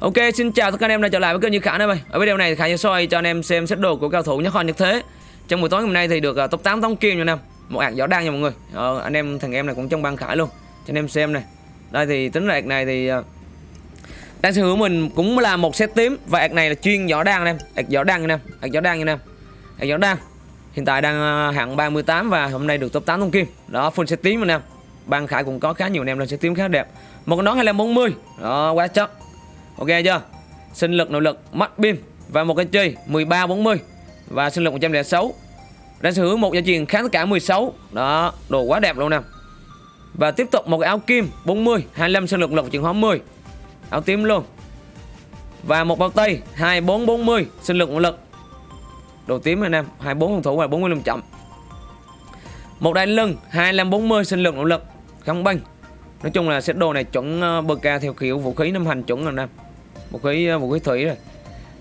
Ok, xin chào tất cả anh em đã trở lại với kênh Như Khả em ơi. Ở video này Khả sẽ soi cho anh em xem set đồ của cao thủ nhất kho nhất thế. Trong buổi tối hôm nay thì được uh, top 8 tống kim nha anh em. Một hạt gió đang nha mọi người. Ờ, anh em thằng em này cũng trong băng Khải luôn. Cho anh em xem này. Đây thì tính ra ạc này thì uh, đang sở hữu mình cũng là một set tím và hạt này là chuyên giỏ đang anh em. Ạc giỏ nha anh em. Hạt giỏ đang nha anh em. Hạt giỏ đang Hiện tại đang uh, hạng 38 và hôm nay được top 8 tống kim. Đó full set tím anh em. Băng Khải cũng có khá nhiều anh em lên set tím khá đẹp. Một con nón 240. Đó quá chất Ok chưa? Sinh lực nội lực mắt pin và một cái chi 13 40 và sinh lực 106. Đang sở hữu một gia truyền kháng tất cả 16. Đó, đồ quá đẹp luôn nè. Và tiếp tục một cái áo kim 40, 25 sinh lực lực chuyển hóa 10. Áo tím luôn. Và một bao tay 24 40 sinh lực nội lực. Đồ tím anh em, 24 phòng thủ và 45 chậm. Một đai lưng 25 40 sinh lực nội lực kháng băng. Nói chung là set đồ này chuẩn ờ, bờ ca theo kiểu vũ khí năm hành chuẩn rồi em một cái một cái thủy rồi.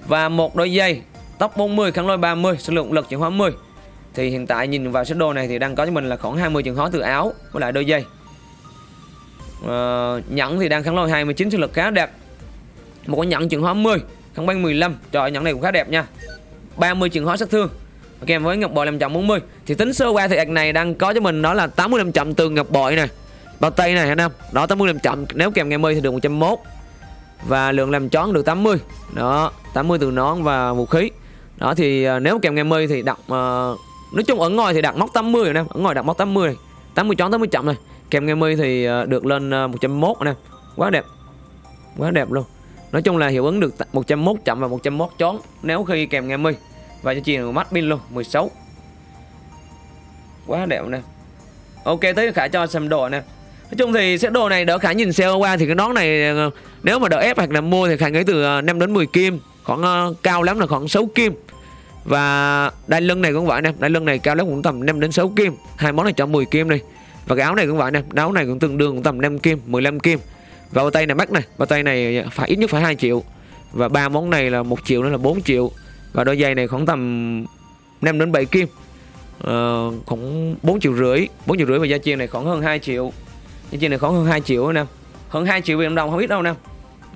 Và một đôi dây tốc 40 kháng lôi 30 số lượng lực chuyển hóa 10 thì hiện tại nhìn vào sơ đồ này thì đang có cho mình là khoảng 20 trường hóa từ áo với lại đôi dây ờ, nhẫn thì đang kháng lôi 29 số lực khá đẹp. Một cái nhẫn chuyển hóa 10 kháng băng 15 trời nhẫn này cũng khá đẹp nha. 30 trường hóa sát thương. Kèm với ngọc bội 540 thì tính sơ qua thì ạc này đang có cho mình đó là 85 chậm từ ngọc bội này. Bao tay này anh em đó 85 chậm nếu kèm ngày 10 thì được 101 và lượng làm chón được 80 đó 80 từ nón và vũ khí. Đó thì uh, nếu kèm ngày 10 thì đặt uh, à, nói chung ở ngoài thì đặt móc 80 rồi nè. Ở ngoài đặt móc 80 này. 80 chón 80 chậm này. Kèm ngày 10 thì uh, được lên uh, 101 nè. Quá đẹp. Quá đẹp luôn. Nói chung là hiệu ứng được 101 chậm và 101 chón nếu khi kèm ngày 10 và cho truyền mắt pin luôn 16 quá đẹp nè. Ok tới khả cho xem đồ nè. Nói chung thì set đồ này đỡ khả nhìn xe qua thì cái nón này ờ, nếu mà đỡ ép hoặc là mua thì khả nghĩ từ ờ, 5 đến 10 kim, khoảng uh, cao lắm là khoảng 6 kim. Và đai lưng này cũng vậy nè, đai lưng này cao lắm cũng tầm 5 đến 6 kim. Hai món này cho 10 kim đi. Và cái áo này cũng vậy nè, áo này cũng tương đương cũng tầm 5 kim, 15 kim. Và bao tay này mắc này, bao tay này phải ít nhất phải 2 triệu. Và ba món này là một triệu nữa là 4 triệu. Và đôi giày này khoảng tầm 5 đến 7 kim. Uh, khoảng 4 triệu rưỡi 4 triệu rưỡi và giá chiên này khoảng hơn 2 triệu cái chuyện này khoảng hơn 2 triệu anh em hơn 2 triệu Việt đồng không biết đâu anh em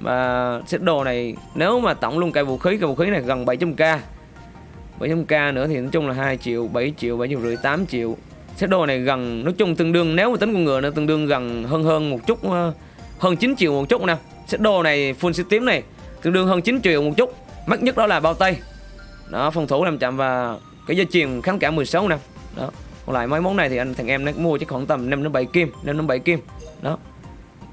và set đồ này, nếu mà tổng luôn cây vũ khí, cây vũ khí này gần 700k 700k nữa thì nói chung là 2 triệu 7 triệu 7 triệu rưỡi 8 triệu. Set đồ này gần, nói chung tương đương, nếu mà tính con ngựa nó tương đương gần hơn hơn một chút ờ, hơn 9 triệu một chút nè set đồ này, full system này, tương đương hơn 9 triệu một chút. Mắc nhất đó là bao tay. Đó, phòng thủ làm chậm và cái dây chuyền kháng cả 16 nè đó còn lại mấy món này thì anh thằng em nó mua chứ khoảng tầm 5 đến 7 kim 5 đến 7 kim. Đó.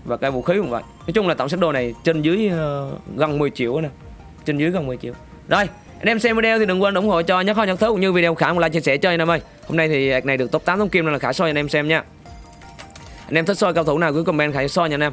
Và cái vũ khí cũng vậy. Nói chung là tổng set đồ này trên dưới uh, gần 10 triệu nè. Trên dưới gần 10 triệu. Rồi anh em xem video thì đừng quên ủng hộ cho nhớ kho nhật thứ cũng như video khả một like chia sẻ cho anh em ơi. Hôm nay thì này được top 8 thông kim nên là khả soi anh em xem nha. Anh em thích soi cao thủ nào cứ comment khả soi nha anh em.